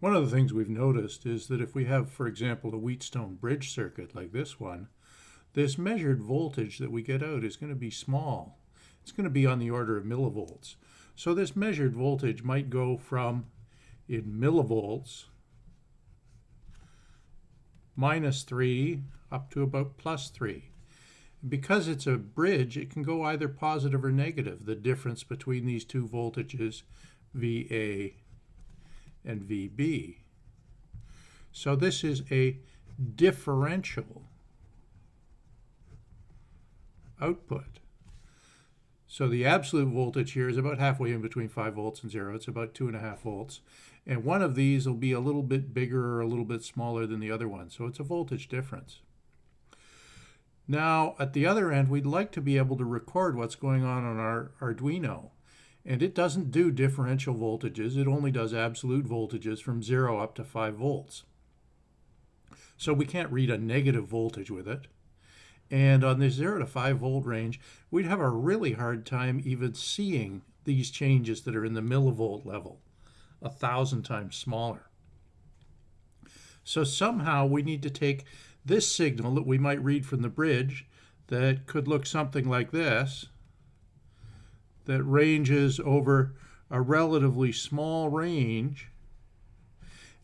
One of the things we've noticed is that if we have, for example, a Wheatstone bridge circuit like this one, this measured voltage that we get out is going to be small. It's going to be on the order of millivolts. So this measured voltage might go from in millivolts minus 3 up to about plus 3. Because it's a bridge, it can go either positive or negative, the difference between these two voltages, VA and VB. So this is a differential output. So the absolute voltage here is about halfway in between 5 volts and 0. It's about 2.5 volts. And one of these will be a little bit bigger or a little bit smaller than the other one. So it's a voltage difference. Now, at the other end, we'd like to be able to record what's going on on our Arduino. And it doesn't do differential voltages. It only does absolute voltages from 0 up to 5 volts. So we can't read a negative voltage with it. And on the 0 to 5 volt range, we'd have a really hard time even seeing these changes that are in the millivolt level, a thousand times smaller. So somehow we need to take this signal that we might read from the bridge that could look something like this, that ranges over a relatively small range,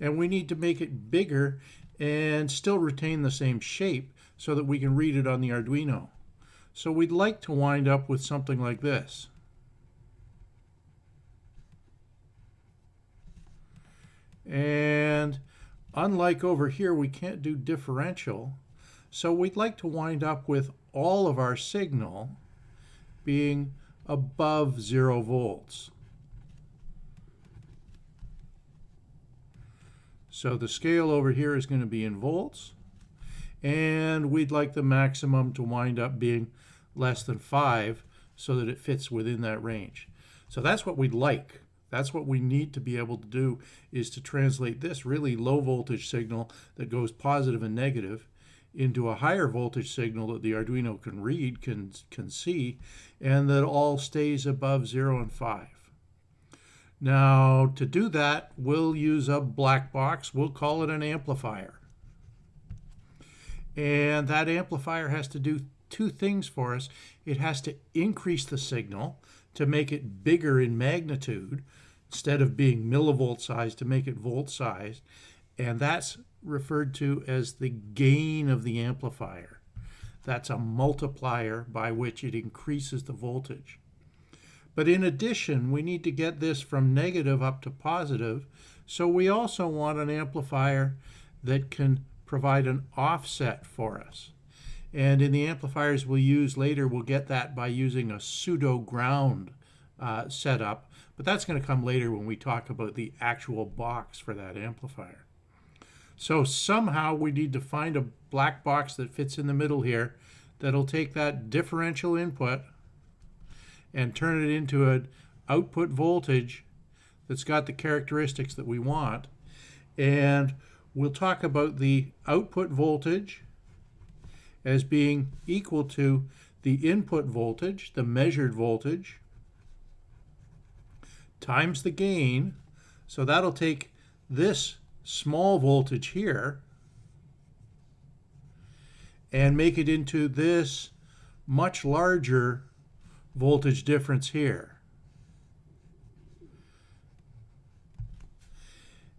and we need to make it bigger and still retain the same shape so that we can read it on the Arduino. So we'd like to wind up with something like this. And unlike over here, we can't do differential. So we'd like to wind up with all of our signal being above zero volts. So the scale over here is going to be in volts. And we'd like the maximum to wind up being less than 5 so that it fits within that range. So that's what we'd like. That's what we need to be able to do is to translate this really low voltage signal that goes positive and negative into a higher voltage signal that the Arduino can read, can, can see, and that all stays above 0 and 5. Now, to do that, we'll use a black box. We'll call it an amplifier. And that amplifier has to do two things for us. It has to increase the signal to make it bigger in magnitude instead of being millivolt size to make it volt size. And that's referred to as the gain of the amplifier. That's a multiplier by which it increases the voltage. But in addition, we need to get this from negative up to positive, so we also want an amplifier that can provide an offset for us. And in the amplifiers we'll use later, we'll get that by using a pseudo ground uh, setup, but that's going to come later when we talk about the actual box for that amplifier. So somehow we need to find a black box that fits in the middle here that'll take that differential input and turn it into an output voltage that's got the characteristics that we want. And we'll talk about the output voltage as being equal to the input voltage, the measured voltage, times the gain. So that'll take this small voltage here and make it into this much larger voltage difference here.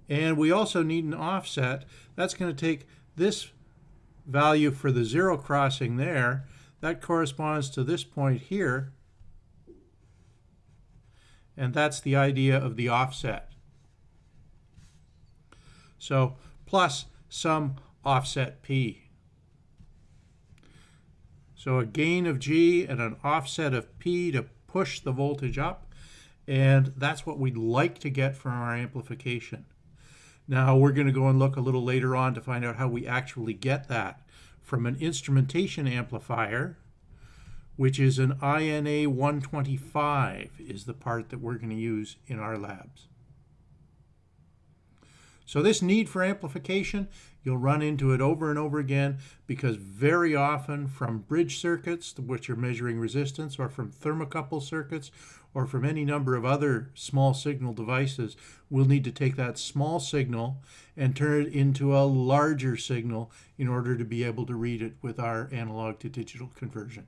And we also need an offset. That's going to take this value for the zero crossing there. That corresponds to this point here. And that's the idea of the offset. So plus some offset P. So a gain of G and an offset of P to push the voltage up. And that's what we'd like to get from our amplification. Now we're going to go and look a little later on to find out how we actually get that from an instrumentation amplifier, which is an INA 125 is the part that we're going to use in our labs. So this need for amplification, you'll run into it over and over again because very often from bridge circuits, which are measuring resistance, or from thermocouple circuits, or from any number of other small signal devices, we'll need to take that small signal and turn it into a larger signal in order to be able to read it with our analog to digital conversion.